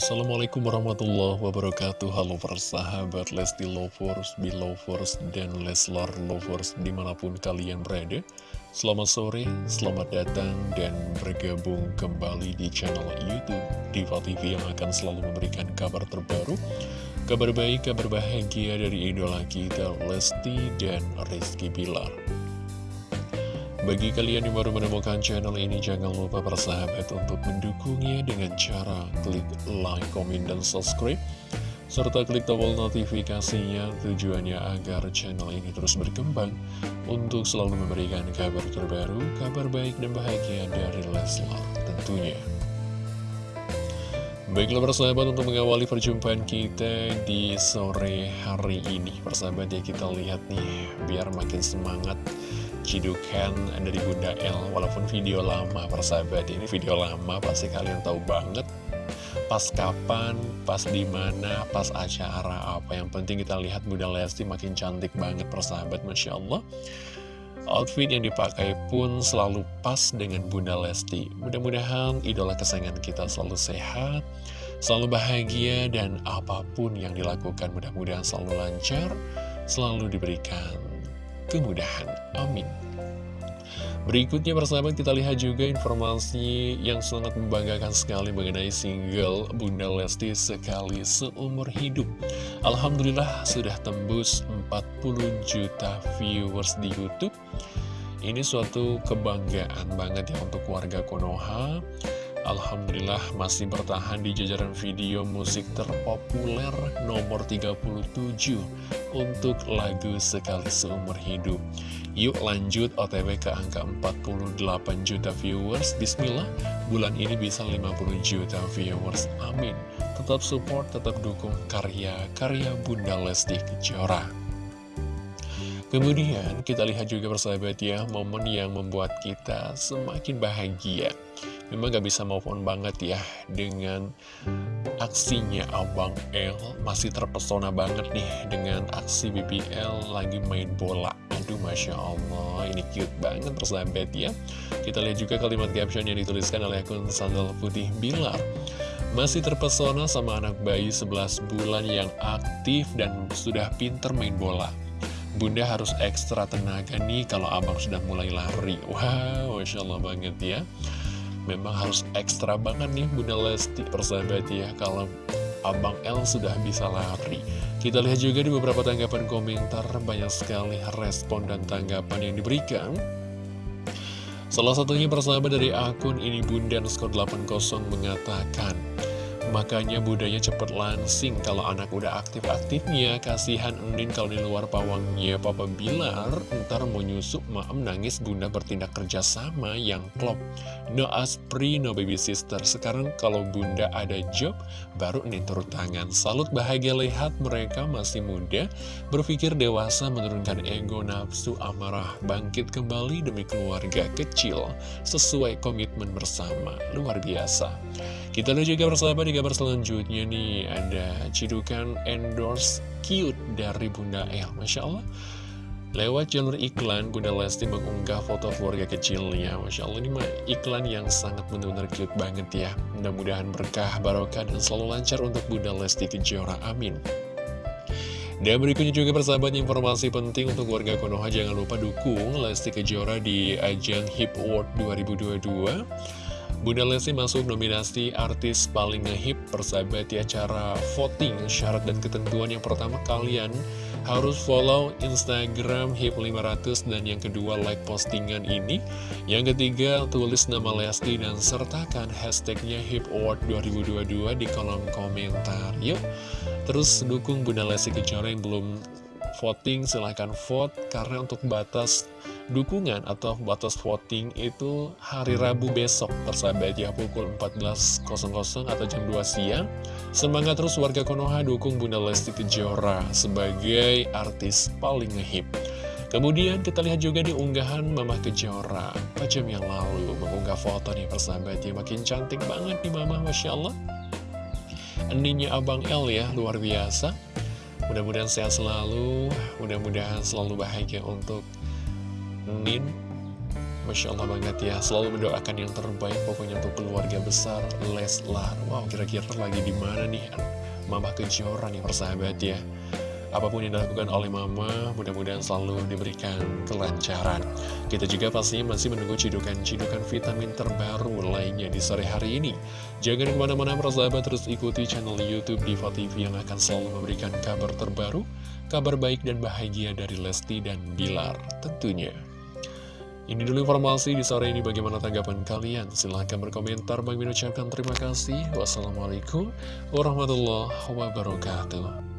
Assalamualaikum warahmatullahi wabarakatuh. Halo persahabat Lesti Lovers, Belovers, dan Leslar Lovers di mana pun kalian berada. Selamat sore, selamat datang dan bergabung kembali di channel Youtube Diva TV yang akan selalu memberikan kabar terbaru Kabar baik, kabar bahagia dari idola kita Lesti dan Rizky Bilar bagi kalian yang baru menemukan channel ini, jangan lupa persahabat untuk mendukungnya dengan cara klik like, komen, dan subscribe. Serta klik tombol notifikasinya tujuannya agar channel ini terus berkembang untuk selalu memberikan kabar terbaru, kabar baik dan bahagia dari Leslar tentunya. Baiklah persahabat untuk mengawali perjumpaan kita di sore hari ini Persahabat ya kita lihat nih biar makin semangat cidukan dari Bunda L. Walaupun video lama persahabat Ini video lama pasti kalian tahu banget. Pas kapan, pas di mana, pas acara apa. Yang penting kita lihat Bunda Lesti makin cantik banget persahabat Masya Allah. Outfit yang dipakai pun selalu pas dengan Bunda Lesti. Mudah-mudahan idola kesayangan kita selalu sehat Selalu bahagia dan apa pun yang dilakukan mudah-mudahan selalu lancar Selalu diberikan kemudahan. Amin. Berikutnya persahabat kita lihat juga informasi yang sangat membanggakan sekali mengenai single Bunda Lesti Sekali Seumur Hidup. Alhamdulillah sudah tembus 40 juta viewers di Youtube. Ini suatu kebanggaan banget ya untuk warga Konoha. Alhamdulillah masih bertahan di jajaran video musik terpopuler nomor 37 untuk lagu Sekali Seumur Hidup. Yuk lanjut OTW ke angka 48 juta viewers. Bismillah, bulan ini bisa 50 juta viewers. Amin. Tetap support, tetap dukung karya-karya Bunda Lesti Kejora. Kemudian kita lihat juga persahabat ya, momen yang membuat kita semakin bahagia. Memang gak bisa move on banget ya dengan aksinya Abang L Masih terpesona banget nih dengan aksi BBL lagi main bola. Aduh Masya Allah ini cute banget persahabat ya. Kita lihat juga kalimat caption yang dituliskan oleh akun Sandal Putih Bilar. Masih terpesona sama anak bayi 11 bulan yang aktif dan sudah pinter main bola Bunda harus ekstra tenaga nih kalau abang sudah mulai lari. Wow, Masya Allah banget ya. Memang harus ekstra banget nih Bunda Lesti persahabat ya Kalau Abang L sudah bisa lari. Kita lihat juga di beberapa tanggapan komentar Banyak sekali respon dan tanggapan yang diberikan. Salah satunya persahabat dari akun ini Bunda Skor 80 mengatakan Makanya budaya cepet lansing kalau anak udah aktif-aktifnya. Kasihan Enin kalau di luar pawangnya Papa Bilar ntar mau nyusup maem nangis bunda bertindak kerjasama yang klop. No aspri, no baby sister. Sekarang kalau bunda ada job baru Enin turut tangan. Salut bahagia lihat mereka masih muda. Berpikir dewasa menurunkan ego nafsu amarah. Bangkit kembali demi keluarga kecil. Sesuai komitmen bersama. Luar biasa. Kita lihat juga bersama kabar selanjutnya nih Ada cidukan endorse cute dari Bunda El. Masya Allah. Lewat jalur iklan, Bunda Lesti mengunggah foto keluarga kecilnya. Masya Allah ini mah iklan yang sangat benar-benar cute banget ya. Mudah-mudahan berkah, barokah, dan selalu lancar untuk Bunda Lesti Kejora. Amin. Dan berikutnya juga persahabat informasi penting untuk warga Konoha. Jangan lupa dukung Lesti Kejora di ajang Hip Award 2022 Bunda Lesti masuk nominasi artis paling ngehip persahabat ya cara voting syarat dan ketentuan. Yang pertama kalian harus follow Instagram HIP 500 dan yang kedua like postingan ini. Yang ketiga tulis nama Lesti dan sertakan hashtagnya HIP Award 2022 di kolom komentar. Yuk terus dukung Bunda Lesti Kejora yang belum voting silahkan vote karena untuk batas dukungan atau batas voting itu hari Rabu besok persahabat ya pukul 14.00 atau jam 2 siang. Semangat terus warga Konoha dukung Bunda Lesti Kejora sebagai artis paling ngehip kemudian kita lihat juga di unggahan Mama Kejora 4 jam yang lalu mengunggah foto nih persahabat ya makin cantik banget nih Mama Masya Allah. Eninya Abang L ya luar biasa Mudah-mudahan sehat selalu, mudah-mudahan selalu bahagia untuk Nin. Masya Allah banget ya. Selalu mendoakan yang terbaik Pokoknya untuk keluarga besar Leslar. Wow kira-kira lagi di mana nih? Mama Kejora nih persahabat ya Apa pun yang dilakukan oleh Mama Mudah-mudahan selalu diberikan kelancaran Kita juga pastinya masih menunggu cidukan-cidukan vitamin terbaru lainnya di sore hari ini Jangan ke mana-mana persahabat Terus ikuti channel Youtube Diva TV Yang akan selalu memberikan kabar terbaru Kabar baik dan bahagia dari Lesti dan Bilar tentunya ini dulu informasi di sore ini bagaimana tanggapan kalian. Silahkan berkomentar. Bagi mengucapkan terima kasih. Wassalamualaikum warahmatullahi wabarakatuh.